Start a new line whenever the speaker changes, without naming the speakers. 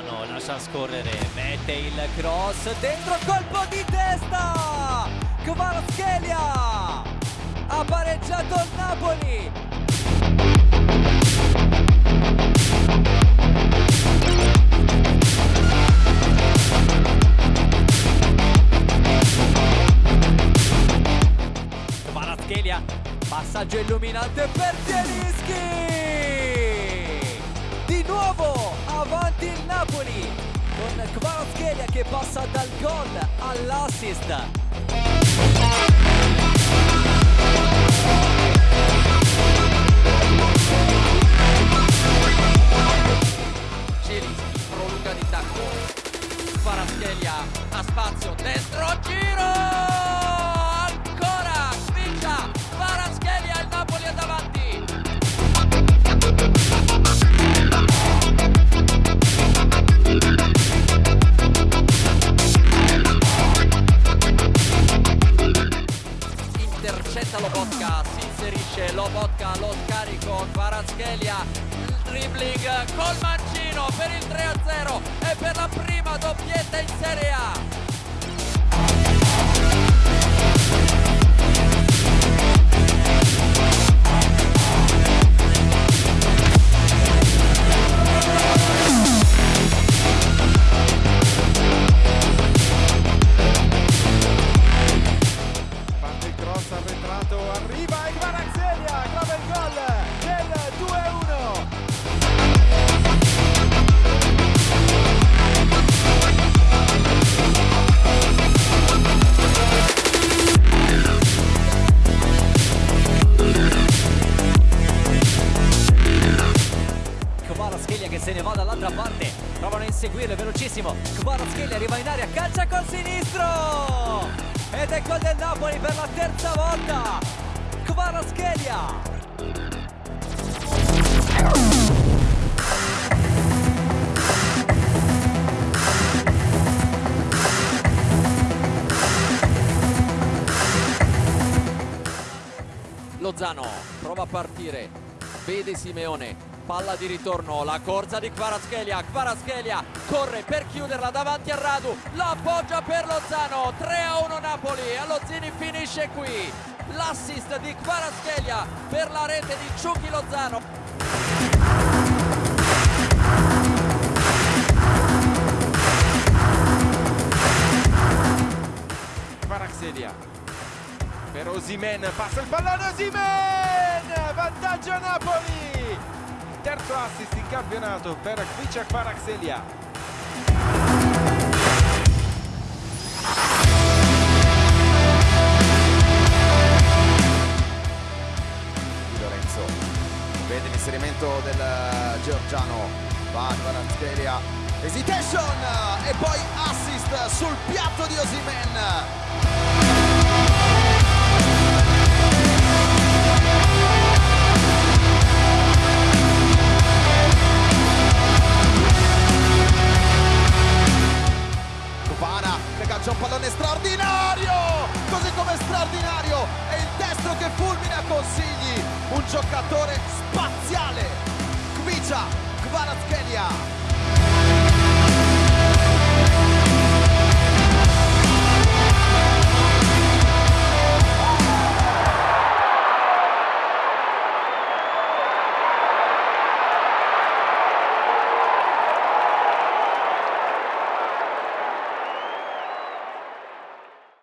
Lozano lascia scorrere, mette il cross, dentro colpo di testa! Kvaratskhelia ha pareggiato il Napoli! Kvaratskhelia, passaggio illuminante per Zielinski! Kvaratskhelia che passa dal gol all'assist.
Intercetta Lobotka si inserisce Lobotka lo scarico Kvaratskhelia il dribbling col mancino per il 3-0 e per la prima doppietta in Serie A
arretrato, arriva e Kvaratskhelia trova il gol del 2-1.
Kvaratskhelia che se ne va dall'altra parte provano a inseguirlo, velocissimo Kvaratskhelia arriva in aria, calcia col sinistro ed è gol del Napoli per la terza volta. Kvaratskhelia
Lozano prova a partire. Vede Simeone palla di ritorno la corsa di Kvaratskhelia Kvaratskhelia corre per chiuderla davanti a Radu la appoggia per Lozano 3 a 1 Napoli e Lozzini finisce qui l'assist di Kvaratskhelia per la rete di Ciuchi Lozano
Kvaratskhelia per Osimen, passa il pallone Osimen! Vantaggio! Terzo assist in campionato per.
Di Lorenzo. Vede l'inserimento del georgiano. Va Kvaratskhelia hesitation! E poi assist sul piatto di Osimen straordinario! Così come straordinario è il destro che fulmina consigli. Un giocatore spaziale. Kvicia Kvaratskhelia